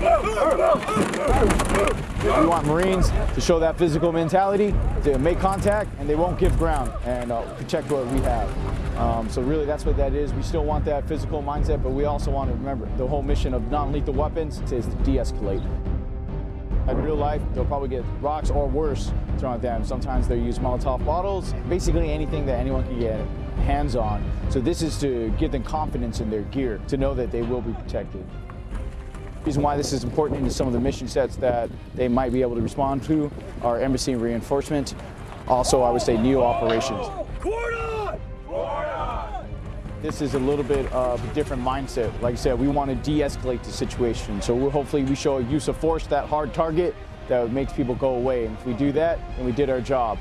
We want Marines to show that physical mentality, to make contact, and they won't give ground and uh, protect what we have. Um, so really that's what that is. We still want that physical mindset, but we also want to remember the whole mission of non-lethal weapons is to de-escalate. In real life, they'll probably get rocks or worse thrown at them. Sometimes they'll use Molotov bottles, basically anything that anyone can get hands on. So this is to give them confidence in their gear, to know that they will be protected. Reason why this is important in some of the mission sets that they might be able to respond to are embassy reinforcement. Also, I would say NEO operations. This is a little bit of a different mindset. Like I said, we want to de-escalate the situation. So we'll, hopefully we show a use of force, that hard target that makes people go away. And if we do that, then we did our job.